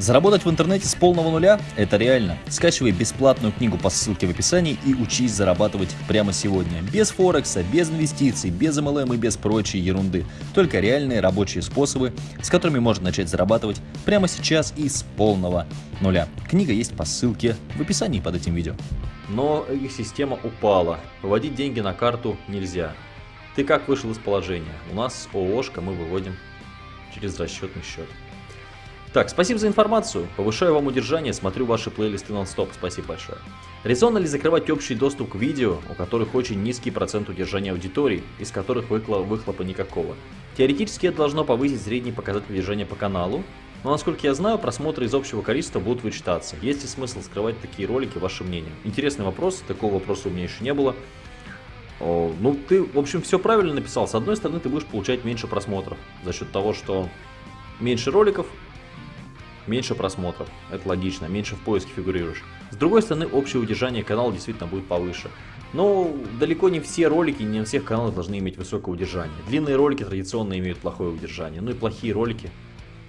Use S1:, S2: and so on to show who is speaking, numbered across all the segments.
S1: Заработать в интернете с полного нуля – это реально. Скачивай бесплатную книгу по ссылке в описании и учись зарабатывать прямо сегодня. Без Форекса, без инвестиций, без MLM и без прочей ерунды. Только реальные рабочие способы, с которыми можно начать зарабатывать прямо сейчас и с полного нуля. Книга есть по ссылке в описании под этим видео.
S2: Но их система упала. Выводить деньги на карту нельзя. Ты как вышел из положения? У нас ООшка мы выводим через расчетный счет. Так, спасибо за информацию. Повышаю вам удержание, смотрю ваши плейлисты нон-стоп. Спасибо большое. Резонно ли закрывать общий доступ к видео, у которых очень низкий процент удержания аудитории, из которых выхлопа никакого? Теоретически это должно повысить средний показатель удержания по каналу, но насколько я знаю, просмотры из общего количества будут вычитаться. Есть ли смысл скрывать такие ролики, ваше мнение? Интересный вопрос, такого вопроса у меня еще не было. Ну, ты, в общем, все правильно написал. С одной стороны, ты будешь получать меньше просмотров за счет того, что меньше роликов, меньше просмотров. Это логично, меньше в поиске фигурируешь. С другой стороны, общее удержание канала действительно будет повыше. Но далеко не все ролики, не на всех каналах должны иметь высокое удержание. Длинные ролики традиционно имеют плохое удержание. Ну и плохие ролики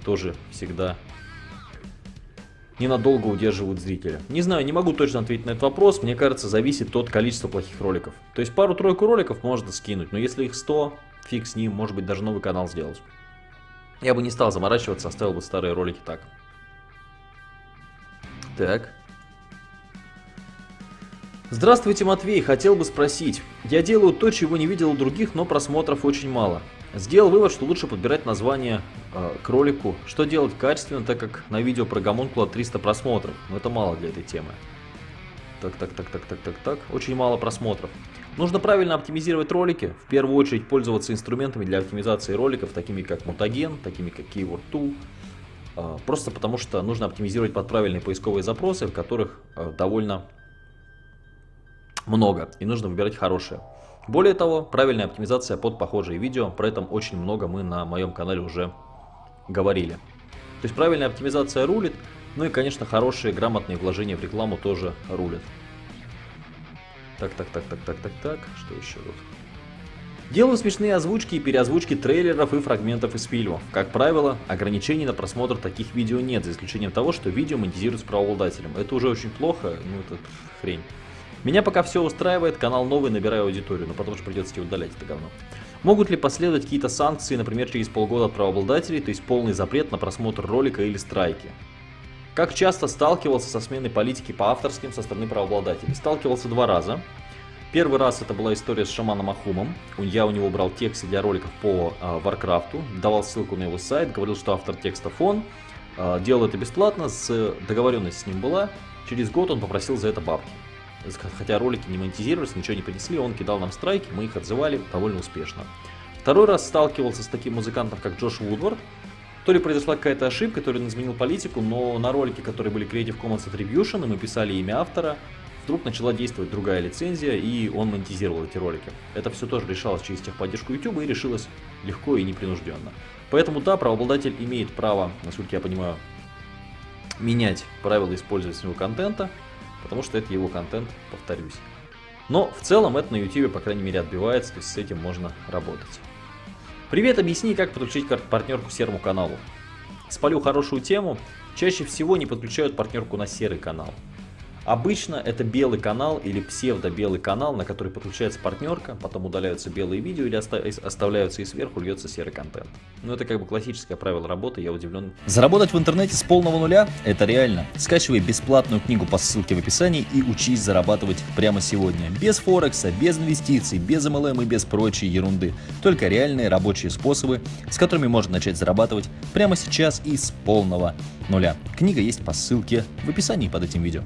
S2: тоже всегда ненадолго удерживают зрителя. Не знаю, не могу точно ответить на этот вопрос. Мне кажется, зависит от количества плохих роликов. То есть пару-тройку роликов можно скинуть, но если их 100, фиг с ним, может быть даже новый канал сделать. Я бы не стал заморачиваться, оставил бы старые ролики так. Так. Здравствуйте, Матвей. Хотел бы спросить. Я делаю то, чего не видел у других, но просмотров очень мало. Сделал вывод, что лучше подбирать название э, к ролику. Что делать качественно, так как на видео про гомункула 300 просмотров. Но это мало для этой темы. Так, так, так, так, так, так, так. Очень мало просмотров. Нужно правильно оптимизировать ролики. В первую очередь пользоваться инструментами для оптимизации роликов, такими как Mutagen, такими как Keyword Tool. А, просто потому что нужно оптимизировать под правильные поисковые запросы, в которых а, довольно много, и нужно выбирать хорошие. Более того, правильная оптимизация под похожие видео, про это очень много мы на моем канале уже говорили. То есть правильная оптимизация рулит, ну и, конечно, хорошие, грамотные вложения в рекламу тоже рулят. Так, так, так, так, так, так, так, что еще тут? Делаю смешные озвучки и переозвучки трейлеров и фрагментов из фильмов. Как правило, ограничений на просмотр таких видео нет, за исключением того, что видео монетизируется правообладателем. Это уже очень плохо, ну это хрень. Меня пока все устраивает, канал новый, набираю аудиторию, но потом же придется тебе удалять это говно. Могут ли последовать какие-то санкции, например, через полгода от правообладателей, то есть полный запрет на просмотр ролика или страйки? Как часто сталкивался со сменой политики по авторским со стороны правообладателей? Сталкивался два раза. Первый раз это была история с Шаманом Ахумом. Я у него брал тексты для роликов по Варкрафту, давал ссылку на его сайт, говорил, что автор текстов он. Э, делал это бесплатно, с договоренность с ним была. Через год он попросил за это бабки. Хотя ролики не монетизировались, ничего не принесли, он кидал нам страйки, мы их отзывали довольно успешно. Второй раз сталкивался с таким музыкантом, как Джош Вудвард. То ли произошла какая-то ошибка, то ли он изменил политику, но на ролике, которые были Creative Commons Attribution, мы писали имя автора, вдруг начала действовать другая лицензия, и он монетизировал эти ролики. Это все тоже решалось через техподдержку YouTube и решилось легко и непринужденно. Поэтому да, правообладатель имеет право, насколько я понимаю, менять правила использования своего контента, потому что это его контент, повторюсь. Но в целом это на YouTube, по крайней мере, отбивается, то есть с этим можно работать. Привет, объясни, как подключить партнерку серому каналу. Спалю хорошую тему. Чаще всего не подключают партнерку на серый канал. Обычно это белый канал или псевдо-белый канал, на который подключается партнерка, потом удаляются белые видео или оставляются и сверху льется серый контент. Ну это как бы классическое правило работы, я удивлен.
S1: Заработать в интернете с полного нуля – это реально. Скачивай бесплатную книгу по ссылке в описании и учись зарабатывать прямо сегодня. Без Форекса, без инвестиций, без MLM и без прочей ерунды. Только реальные рабочие способы, с которыми можно начать зарабатывать прямо сейчас и с полного нуля. Книга есть по ссылке в описании под этим видео.